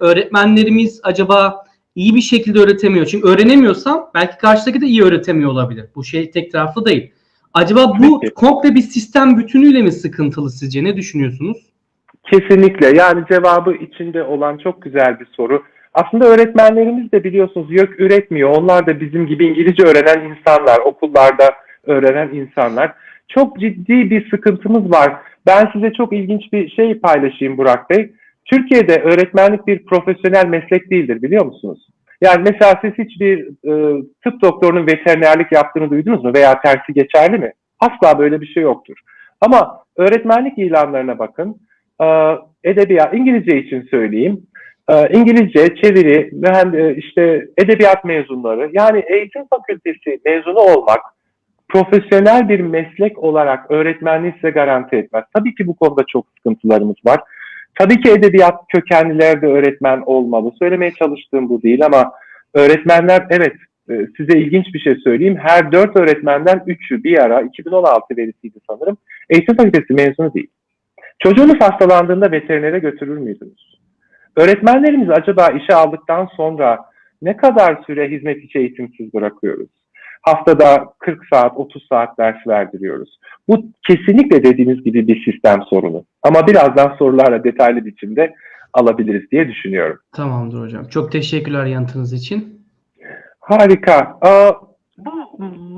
öğretmenlerimiz acaba iyi bir şekilde öğretemiyor. Çünkü öğrenemiyorsam belki karşıdaki de iyi öğretemiyor olabilir. Bu şey tek taraflı değil. Acaba bu Peki. komple bir sistem bütünüyle mi sıkıntılı sizce? Ne düşünüyorsunuz? Kesinlikle. Yani cevabı içinde olan çok güzel bir soru. Aslında öğretmenlerimiz de biliyorsunuz YÖK üretmiyor. Onlar da bizim gibi İngilizce öğrenen insanlar, okullarda öğrenen insanlar. Çok ciddi bir sıkıntımız var. Ben size çok ilginç bir şey paylaşayım Burak Bey. Türkiye'de öğretmenlik bir profesyonel meslek değildir biliyor musunuz? Yani mesela siz hiçbir e, tıp doktorunun veterinerlik yaptığını duydunuz mu veya tersi geçerli mi? Asla böyle bir şey yoktur. Ama öğretmenlik ilanlarına bakın. Ee, edebiyat, İngilizce için söyleyeyim. Ee, İngilizce, çeviri, mühend- işte edebiyat mezunları, yani eğitim fakültesi mezunu olmak, profesyonel bir meslek olarak öğretmenliği size garanti etmez. Tabii ki bu konuda çok sıkıntılarımız var. Tabii ki edebiyat kökenliler de öğretmen olmalı. Söylemeye çalıştığım bu değil ama öğretmenler evet e, size ilginç bir şey söyleyeyim. Her dört öğretmenden üçü bir ara 2016 verisiydi sanırım. Eğitim fakültesi mezunu değil. Çocuğunuz hastalandığında veterinere götürür müydünüz? Öğretmenlerimiz acaba işe aldıktan sonra ne kadar süre hizmet içi eğitimsiz bırakıyoruz? Haftada 40 saat, 30 saat ders verdiriyoruz. Bu kesinlikle dediğiniz gibi bir sistem sorunu. Ama birazdan sorularla detaylı biçimde alabiliriz diye düşünüyorum. Tamamdır hocam. Çok teşekkürler yanıtınız için. Harika. Bu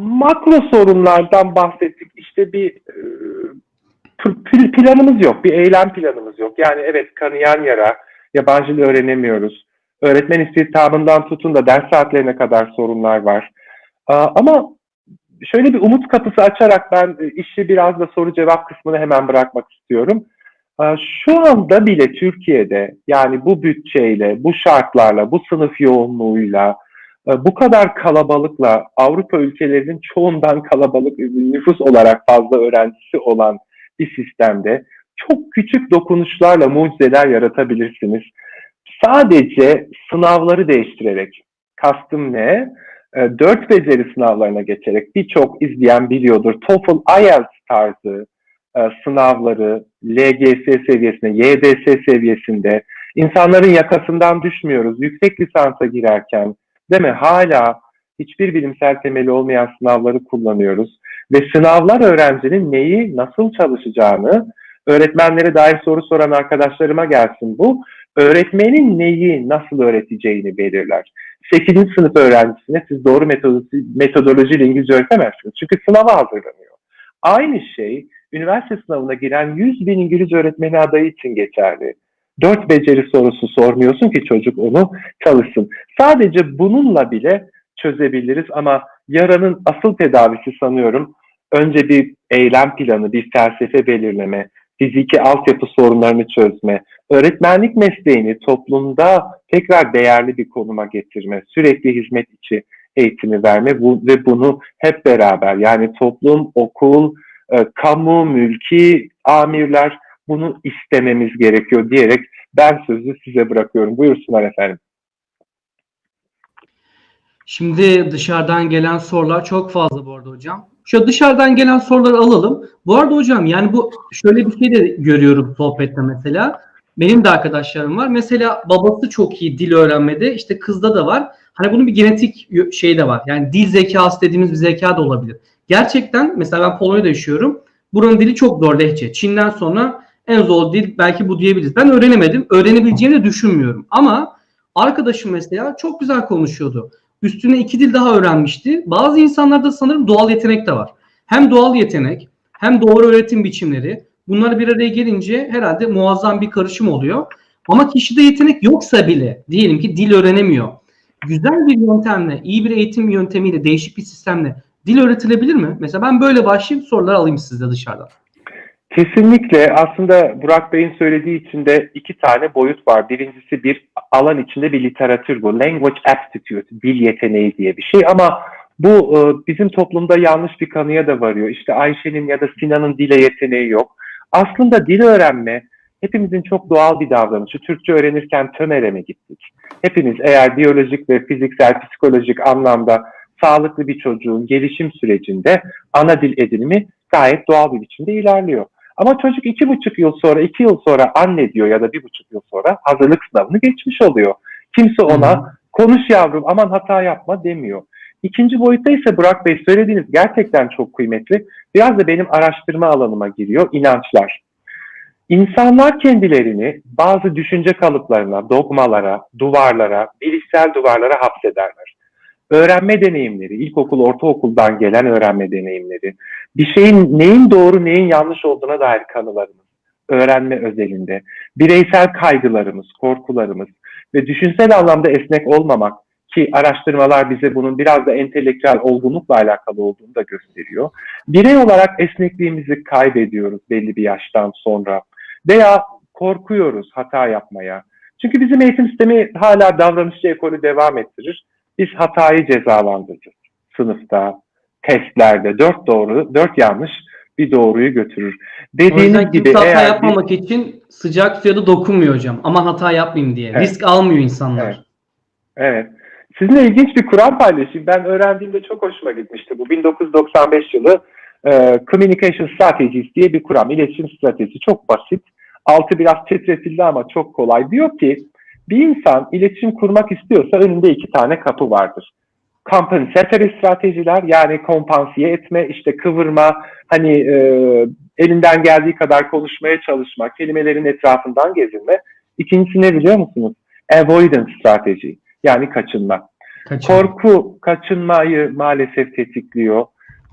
makro sorunlardan bahsettik. İşte bir e, pl- planımız yok, bir eylem planımız yok. Yani evet kanayan yara, yabancı dil öğrenemiyoruz. Öğretmen istihdamından tutun da ders saatlerine kadar sorunlar var. Ama şöyle bir umut kapısı açarak ben e, işi biraz da soru cevap kısmını hemen bırakmak istiyorum. Şu anda bile Türkiye'de yani bu bütçeyle, bu şartlarla, bu sınıf yoğunluğuyla, e, bu kadar kalabalıkla Avrupa ülkelerinin çoğundan kalabalık nüfus olarak fazla öğrencisi olan bir sistemde çok küçük dokunuşlarla mucizeler yaratabilirsiniz. Sadece sınavları değiştirerek, kastım ne? E, Dört beceri sınavlarına geçerek birçok izleyen biliyordur. TOEFL, IELTS tarzı e, sınavları LGS seviyesinde, YDS seviyesinde insanların yakasından düşmüyoruz. Yüksek lisansa girerken değil mi? Hala hiçbir bilimsel temeli olmayan sınavları kullanıyoruz. Ve sınavlar öğrencinin neyi, nasıl çalışacağını, öğretmenlere dair soru soran arkadaşlarıma gelsin bu. Öğretmenin neyi, nasıl öğreteceğini belirler. 8. sınıf öğrencisine siz doğru metodoloji, metodolojiyle İngilizce öğretemezsiniz. Çünkü sınava hazırlanıyor. Aynı şey üniversite sınavına giren 100 bin İngilizce öğretmeni adayı için geçerli. Dört beceri sorusu sormuyorsun ki çocuk onu çalışsın. Sadece bununla bile çözebiliriz ama yaranın asıl tedavisi sanıyorum önce bir eylem planı, bir felsefe belirleme, fiziki altyapı sorunlarını çözme, öğretmenlik mesleğini toplumda tekrar değerli bir konuma getirme, sürekli hizmet içi eğitimi verme bu, ve bunu hep beraber yani toplum, okul, e, kamu, mülki, amirler bunu istememiz gerekiyor diyerek ben sözü size bırakıyorum. Buyursunlar efendim. Şimdi dışarıdan gelen sorular çok fazla bu arada hocam. Şu dışarıdan gelen soruları alalım. Bu arada hocam yani bu şöyle bir şey de görüyorum sohbette mesela. Benim de arkadaşlarım var. Mesela babası çok iyi dil öğrenmede. İşte kızda da var. Hani bunun bir genetik şey de var. Yani dil zekası dediğimiz bir zeka da olabilir. Gerçekten mesela ben Polonya'da yaşıyorum. Buranın dili çok zor lehçe. Çin'den sonra en zor dil belki bu diyebiliriz. Ben öğrenemedim. Öğrenebileceğimi de düşünmüyorum. Ama arkadaşım mesela çok güzel konuşuyordu. Üstüne iki dil daha öğrenmişti. Bazı insanlarda sanırım doğal yetenek de var. Hem doğal yetenek hem doğru öğretim biçimleri. Bunlar bir araya gelince herhalde muazzam bir karışım oluyor. Ama kişide yetenek yoksa bile diyelim ki dil öğrenemiyor. Güzel bir yöntemle, iyi bir eğitim yöntemiyle, değişik bir sistemle dil öğretilebilir mi? Mesela ben böyle başlayayım sorular alayım sizde dışarıdan. Kesinlikle aslında Burak Bey'in söylediği içinde iki tane boyut var. Birincisi bir alan içinde bir literatür bu. Language aptitude, dil yeteneği diye bir şey ama bu e, bizim toplumda yanlış bir kanıya da varıyor. İşte Ayşe'nin ya da Sinan'ın dile yeteneği yok. Aslında dil öğrenme hepimizin çok doğal bir davranışı. Türkçe öğrenirken TÖMER'e mi gittik? Hepiniz eğer biyolojik ve fiziksel, psikolojik anlamda sağlıklı bir çocuğun gelişim sürecinde ana dil edinimi gayet doğal bir biçimde ilerliyor. Ama çocuk iki buçuk yıl sonra, iki yıl sonra anne diyor ya da bir buçuk yıl sonra hazırlık sınavını geçmiş oluyor. Kimse ona konuş yavrum aman hata yapma demiyor. İkinci boyutta ise Burak Bey söylediğiniz gerçekten çok kıymetli. Biraz da benim araştırma alanıma giriyor inançlar. İnsanlar kendilerini bazı düşünce kalıplarına, dogmalara, duvarlara, bilişsel duvarlara hapsederler. Öğrenme deneyimleri, ilkokul, ortaokuldan gelen öğrenme deneyimleri, bir şeyin neyin doğru, neyin yanlış olduğuna dair kanılarımız, öğrenme özelinde, bireysel kaygılarımız, korkularımız ve düşünsel anlamda esnek olmamak ki araştırmalar bize bunun biraz da entelektüel olgunlukla alakalı olduğunu da gösteriyor. Birey olarak esnekliğimizi kaybediyoruz belli bir yaştan sonra veya korkuyoruz hata yapmaya. Çünkü bizim eğitim sistemi hala davranışçı ekolü devam ettirir. Biz hatayı cezalandırırız. Sınıfta, testlerde dört doğru, dört yanlış bir doğruyu götürür. Dediğiniz gibi hata eğer bir- yapmamak için sıcak suya da dokunmuyor hocam. Aman hata yapmayayım diye. Evet. Risk almıyor insanlar. Evet. Evet. Sizinle ilginç bir kuram paylaşayım. Ben öğrendiğimde çok hoşuma gitmişti. Bu 1995 yılı e, Communication Strategies diye bir kuram. İletişim stratejisi çok basit. Altı biraz titretildi ama çok kolay. Diyor ki bir insan iletişim kurmak istiyorsa önünde iki tane kapı vardır. Compensatory stratejiler yani kompansiye etme, işte kıvırma, hani e, elinden geldiği kadar konuşmaya çalışma, kelimelerin etrafından gezinme. İkincisi ne biliyor musunuz? Avoidance strateji yani kaçınma. Kaçın. Korku kaçınmayı maalesef tetikliyor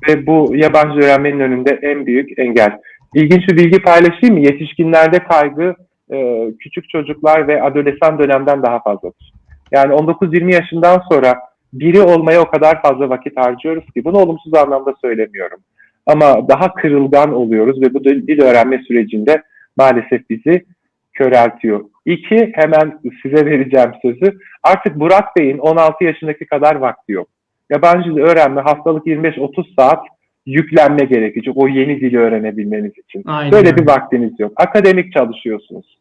ve bu yabancı öğrenmenin önünde en büyük engel. İlginç bir bilgi paylaşayım mı? Yetişkinlerde kaygı e, küçük çocuklar ve adolesan dönemden daha fazladır. Yani 19-20 yaşından sonra biri olmaya o kadar fazla vakit harcıyoruz ki bunu olumsuz anlamda söylemiyorum. Ama daha kırılgan oluyoruz ve bu dil öğrenme sürecinde maalesef bizi köreltiyor. İki, hemen size vereceğim sözü. Artık Burak Bey'in 16 yaşındaki kadar vakti yok. Yabancı dil öğrenme haftalık 25-30 saat yüklenme gerekecek o yeni dili öğrenebilmeniz için. Aynen Böyle öyle. bir vaktiniz yok. Akademik çalışıyorsunuz.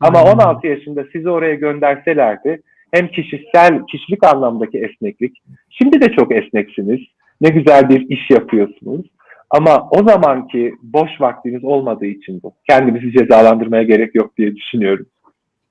Ama Aynen. 16 yaşında sizi oraya gönderselerdi hem kişisel, kişilik anlamdaki esneklik, şimdi de çok esneksiniz, ne güzel bir iş yapıyorsunuz. Ama o zamanki boş vaktiniz olmadığı için bu. Kendimizi cezalandırmaya gerek yok diye düşünüyorum.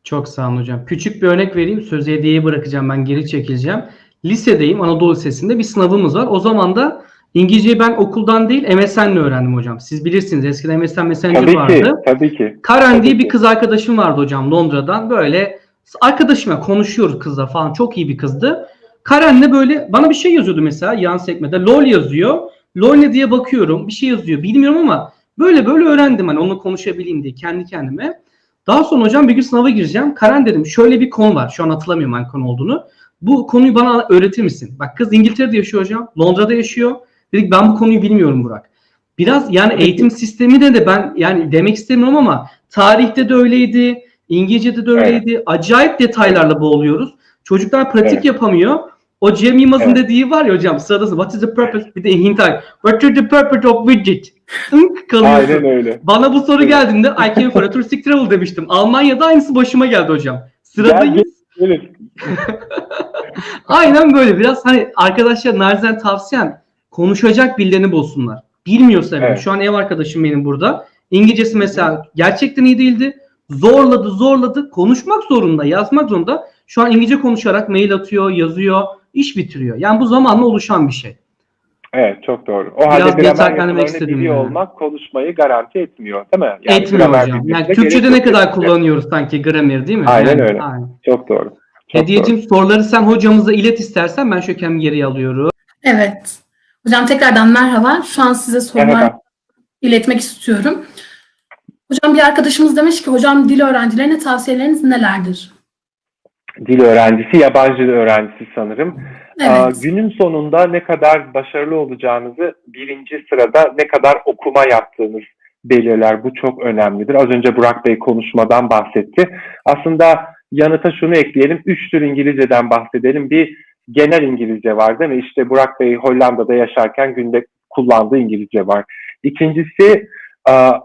Çok sağ olun hocam. Küçük bir örnek vereyim. Sözü hediyeye bırakacağım. Ben geri çekileceğim. Lisedeyim. Anadolu Lisesi'nde bir sınavımız var. O zaman da İngilizceyi ben okuldan değil MSN'le öğrendim hocam. Siz bilirsiniz eskiden MSN Messenger Tabii vardı. ki, tabii ki. Karen Tabii diye ki. bir kız arkadaşım vardı hocam Londra'dan. Böyle arkadaşımla konuşuyoruz kızla falan. Çok iyi bir kızdı. Karen'le böyle bana bir şey yazıyordu mesela yan sekmede. LOL yazıyor. LOL ne diye bakıyorum. Bir şey yazıyor. Bilmiyorum ama böyle böyle öğrendim hani onunla konuşabileyim diye kendi kendime. Daha sonra hocam bir gün sınava gireceğim. Karen dedim şöyle bir konu var. Şu an hatırlamıyorum hangi konu olduğunu. Bu konuyu bana öğretir misin? Bak kız İngiltere'de yaşıyor hocam. Londra'da yaşıyor. Dedik ben bu konuyu bilmiyorum Burak. Biraz yani eğitim sistemi de de ben yani demek istemiyorum ama tarihte de öyleydi. İngilizce'de de öyleydi. Acayip detaylarla boğuluyoruz. Çocuklar pratik Evet. yapamıyor. O Cem Yılmaz'ın Evet. dediği var ya hocam sırada what is the purpose? Bir de hint var. What is the purpose of widget? Kalıyorsun. Aynen öyle. Bana bu soru Evet. geldiğinde I came for a touristic travel demiştim. Almanya'da aynısı başıma geldi hocam. Sıradayız. Evet. Aynen böyle biraz hani arkadaşlar narzen tavsiyem konuşacak birilerini bulsunlar. Bilmiyorsa bile. Evet. Şu an ev arkadaşım benim burada. İngilizcesi mesela gerçekten iyi değildi. Zorladı zorladı. Konuşmak zorunda yazmak zorunda. Şu an İngilizce konuşarak mail atıyor yazıyor. iş bitiriyor. Yani bu zamanla oluşan bir şey. Evet çok doğru. O Biraz halde gramer yapılarını istedim biliyor yani. olmak konuşmayı garanti etmiyor değil mi? Yani Etmiyor hocam. Yani Türkçe'de ne kadar kullanıyoruz sanki gramer değil mi? Aynen Yani, öyle. aynen. Çok doğru. Çok Hediyeciğim soruları sen hocamıza ilet istersen ben şöyle kendimi geriye alıyorum. Evet. Hocam tekrardan merhaba. Şu an size sorular Merhaba. iletmek istiyorum. Hocam bir arkadaşımız demiş ki hocam dil öğrencilerine tavsiyeleriniz nelerdir? Dil öğrencisi, yabancı dil öğrencisi sanırım. Aa, Evet. günün sonunda ne kadar başarılı olacağınızı birinci sırada ne kadar okuma yaptığınız belirler. Bu çok önemlidir. Az önce Burak Bey konuşmadan bahsetti. Aslında yanıta şunu ekleyelim. Üç tür İngilizceden bahsedelim. Bir genel İngilizce var değil mi? İşte Burak Bey Hollanda'da yaşarken günde kullandığı İngilizce var. İkincisi aa,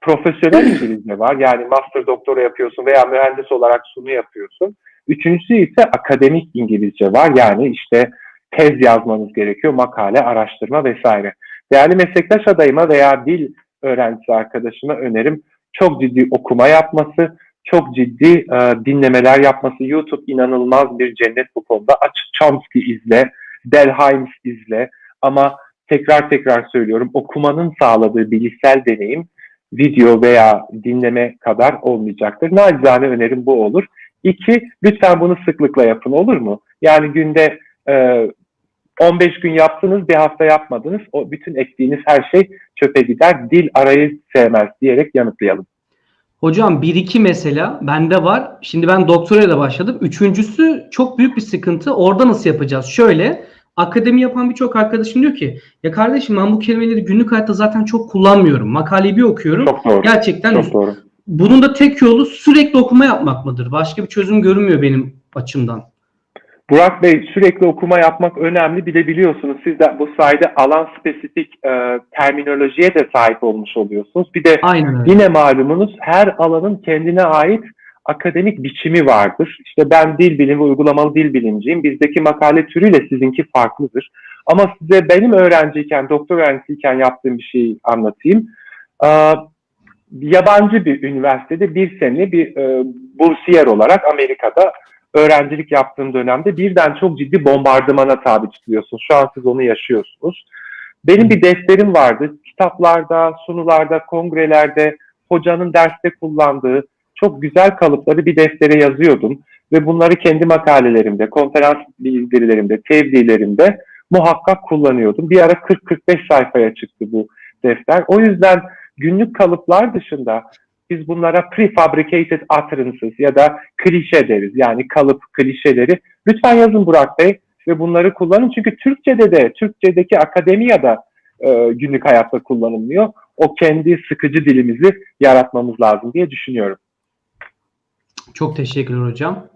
profesyonel İngilizce var. Yani master doktora yapıyorsun veya mühendis olarak sunu yapıyorsun. Üçüncüsü ise akademik İngilizce var. Yani işte tez yazmanız gerekiyor, makale, araştırma vesaire. Değerli meslektaş adayıma veya dil öğrencisi arkadaşıma önerim çok ciddi okuma yapması, çok ciddi e, dinlemeler yapması. YouTube inanılmaz bir cennet bu konuda. Aç Chomsky izle, Delheims izle ama tekrar tekrar söylüyorum okumanın sağladığı bilişsel deneyim video veya dinleme kadar olmayacaktır. Nacizane önerim bu olur. İki, lütfen bunu sıklıkla yapın olur mu? Yani günde e, 15 gün yaptınız, bir hafta yapmadınız. O bütün ektiğiniz her şey çöpe gider. Dil arayı sevmez diyerek yanıtlayalım. Hocam 1-2 mesela bende var. Şimdi ben doktoraya da başladım. Üçüncüsü çok büyük bir sıkıntı. Orada nasıl yapacağız? Şöyle akademi yapan birçok arkadaşım diyor ki ya kardeşim ben bu kelimeleri günlük hayatta zaten çok kullanmıyorum. Makaleyi bir okuyorum. Çok doğru. Gerçekten Çok doğru. bunun da tek yolu sürekli okuma yapmak mıdır? Başka bir çözüm görünmüyor benim açımdan. Burak Bey sürekli okuma yapmak önemli. Bir de biliyorsunuz siz de bu sayede alan spesifik e, terminolojiye de sahip olmuş oluyorsunuz. Bir de Aynen öyle. Yine malumunuz her alanın kendine ait akademik biçimi vardır. İşte ben dil bilimi, uygulamalı dil bilimciyim. Bizdeki makale türüyle sizinki farklıdır. Ama size benim öğrenciyken, doktor öğrencisiyken yaptığım bir şeyi anlatayım. Ee, yabancı bir üniversitede bir sene bir e, bursiyer olarak Amerika'da öğrencilik yaptığım dönemde birden çok ciddi bombardımana tabi tutuluyorsunuz. Şu an siz onu yaşıyorsunuz. Benim bir defterim vardı. Kitaplarda, sunularda, kongrelerde, hocanın derste kullandığı çok güzel kalıpları bir deftere yazıyordum. Ve bunları kendi makalelerimde, konferans bildirilerimde, tevdilerimde muhakkak kullanıyordum. Bir ara 40-45 sayfaya çıktı bu defter. O yüzden günlük kalıplar dışında biz bunlara prefabricated utterances ya da klişe deriz. Yani kalıp klişeleri. Lütfen yazın Burak Bey ve bunları kullanın. Çünkü Türkçe'de de, Türkçe'deki akademiyada e, günlük hayatta kullanılmıyor. O kendi sıkıcı dilimizi yaratmamız lazım diye düşünüyorum. Çok teşekkürler hocam.